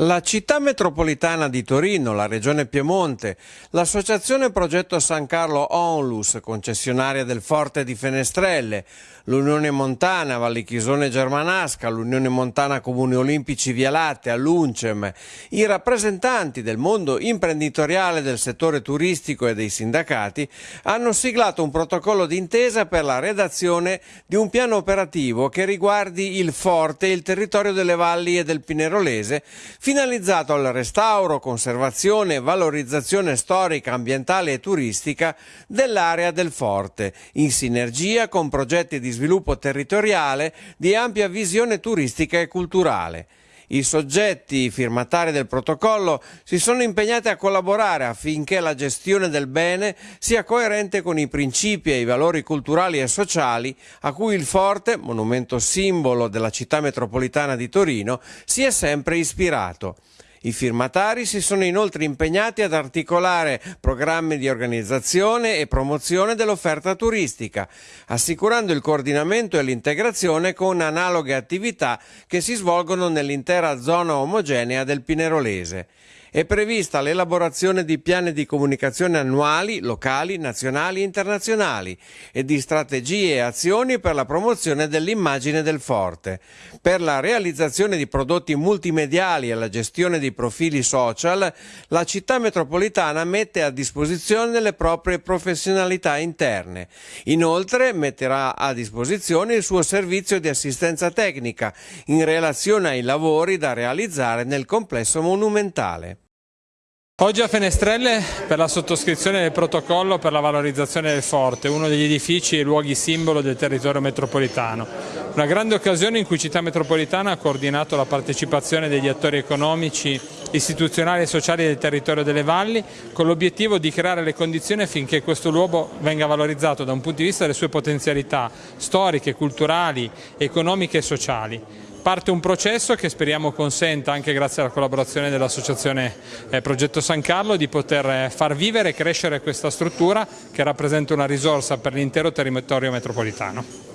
La città metropolitana di Torino, la regione Piemonte, l'associazione Progetto San Carlo Onlus, concessionaria del Forte di Fenestrelle, l'Unione Montana Valli Chisone Germanasca, l'Unione Montana Comuni Olimpici Via Lattea, l'UNCEM, i rappresentanti del mondo imprenditoriale del settore turistico e dei sindacati hanno siglato un protocollo d'intesa per la redazione di un piano operativo che riguardi il Forte e il territorio delle valli e del Pinerolese finalizzato al restauro, conservazione e valorizzazione storica, ambientale e turistica dell'area del forte, in sinergia con progetti di sviluppo territoriale di ampia visione turistica e culturale. I soggetti firmatari del protocollo si sono impegnati a collaborare affinché la gestione del bene sia coerente con i principi e i valori culturali e sociali a cui il forte, monumento simbolo della città metropolitana di Torino, si è sempre ispirato. I firmatari si sono inoltre impegnati ad articolare programmi di organizzazione e promozione dell'offerta turistica, assicurando il coordinamento e l'integrazione con analoghe attività che si svolgono nell'intera zona omogenea del Pinerolese. È prevista l'elaborazione di piani di comunicazione annuali, locali, nazionali e internazionali e di strategie e azioni per la promozione dell'immagine del forte. Per la realizzazione di prodotti multimediali e la gestione di profili social, la città metropolitana mette a disposizione le proprie professionalità interne. Inoltre metterà a disposizione il suo servizio di assistenza tecnica in relazione ai lavori da realizzare nel complesso monumentale. Oggi a Fenestrelle per la sottoscrizione del protocollo per la valorizzazione del forte, uno degli edifici e luoghi simbolo del territorio metropolitano. Una grande occasione in cui Città Metropolitana ha coordinato la partecipazione degli attori economici, istituzionali e sociali del territorio delle valli con l'obiettivo di creare le condizioni affinché questo luogo venga valorizzato da un punto di vista delle sue potenzialità storiche, culturali, economiche e sociali parte un processo che speriamo consenta, anche grazie alla collaborazione dell'associazione eh, Progetto San Carlo, di poter eh, far vivere e crescere questa struttura che rappresenta una risorsa per l'intero territorio metropolitano.